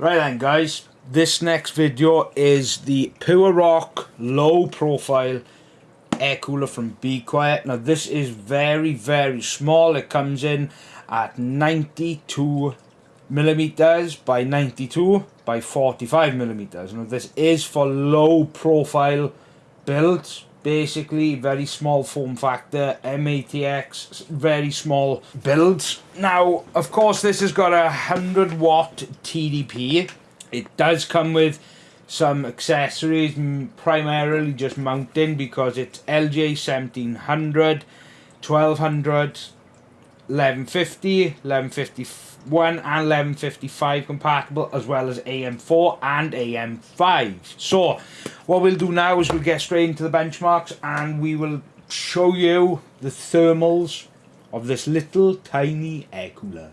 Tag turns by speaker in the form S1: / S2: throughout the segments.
S1: Right then guys, this next video is the Pure Rock low profile air cooler from Be Quiet. Now this is very very small, it comes in at 92 millimeters by 92 by 45 millimeters. Now this is for low profile builds basically very small form factor MATX very small builds. Now of course this has got a 100 watt TDP it does come with some accessories primarily just mounting because it's LGA 1700 1200 1150 1151 and 1155 compatible as well as AM4 and AM5 so what we'll do now is we'll get straight into the benchmarks and we will show you the thermals of this little tiny air cooler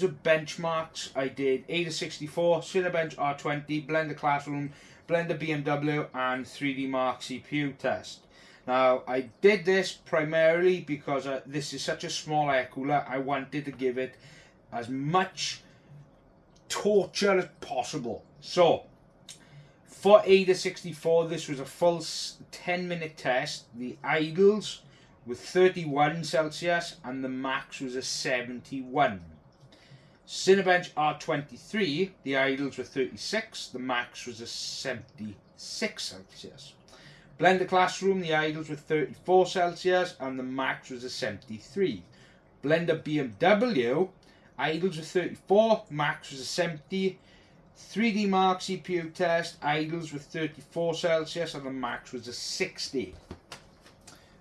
S1: terms of benchmarks, I did AIDA64, Cinebench R20, Blender Classroom, Blender BMW and 3D Mark CPU test. Now, I did this primarily because uh, this is such a small air cooler, I wanted to give it as much torture as possible. So, for AIDA64, this was a full 10 minute test. The idles were 31 Celsius and the max was a 71. Cinebench R23, the idles were 36, the max was a 76 Celsius. Blender Classroom, the idles were 34 Celsius and the max was a 73. Blender BMW, idles were 34, max was a 70. 3D Mark CPU test, idles were 34 Celsius and the max was a 60.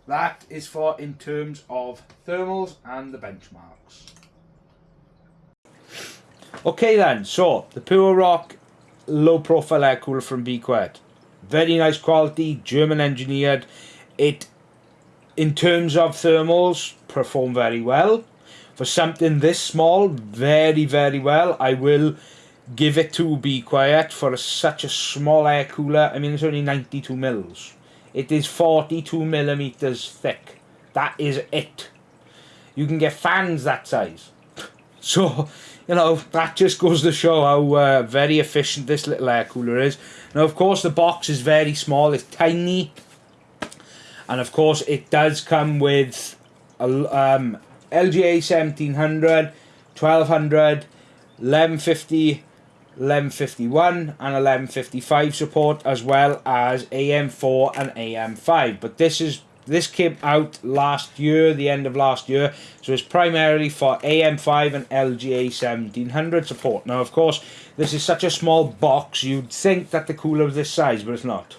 S1: That is for in terms of thermals and the benchmarks. Okay then, so the Pure Rock low profile air cooler from Be Quiet. Very nice quality, German engineered. It, in terms of thermals, perform very well. For something this small, very, very well. I will give it to Be Quiet for a, such a small air cooler. I mean, it's only 92 mils. It is 42 millimeters thick. That is it. You can get fans that size. So, you know, that just goes to show how uh, very efficient this little air cooler is. Now, of course, the box is very small. It's tiny. And, of course, it does come with a, um, LGA 1700, 1200, 1150, 1151 and 1155 support as well as AM4 and AM5 but this is this came out last year, the end of last year, so it's primarily for AM5 and LGA 1700 support. Now, of course, this is such a small box, you'd think that the cooler was this size, but it's not.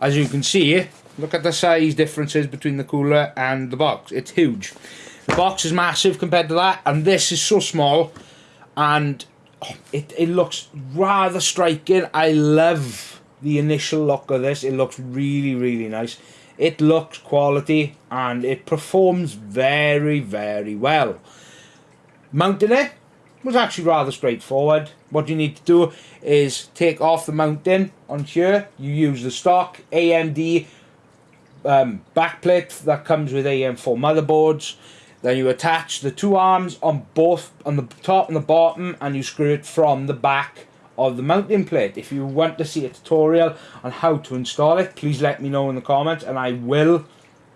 S1: As you can see, look at the size differences between the cooler and the box. It's huge. The box is massive compared to that, and this is so small, and oh, it, it looks rather striking. I love the initial look of this. It looks really, really nice. It looks quality and it performs very, very well. Mounting it was actually rather straightforward. What you need to do is take off the mounting on here. You use the stock AMD um, backplate that comes with AM4 motherboards. Then you attach the two arms on both on the top and the bottom and you screw it from the back of the mounting plate. If you want to see a tutorial on how to install it, please let me know in the comments and I will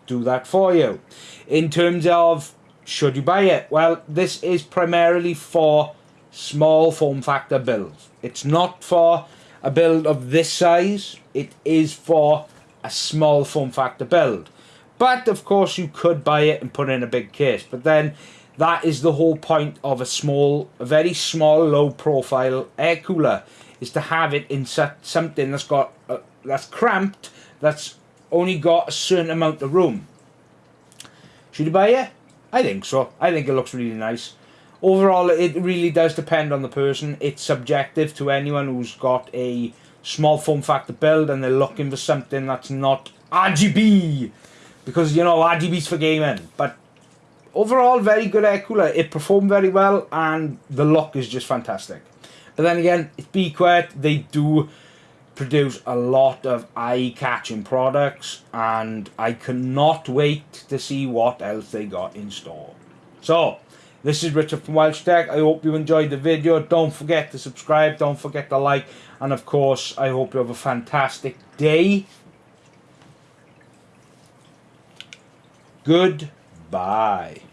S1: do that for you. In terms of should you buy it? Well, this is primarily for small form factor builds. It's not for a build of this size. It is for a small form factor build. But of course you could buy it and put in a big case. But then that is the whole point of a small, a very small, low profile air cooler, is to have it in something that's got, uh, that's cramped, that's only got a certain amount of room. Should you buy it? I think so. I think it looks really nice. Overall, it really does depend on the person. It's subjective to anyone who's got a small form factor build and they're looking for something that's not RGB because you know RGB's for gaming. But overall, very good air cooler. It performed very well, and the lock is just fantastic. But then again, it's Be Quiet. They do produce a lot of eye-catching products, and I cannot wait to see what else they got in store. So, this is Richard from Welsh Tech. I hope you enjoyed the video. Don't forget to subscribe. Don't forget to like. And of course, I hope you have a fantastic day. Goodbye.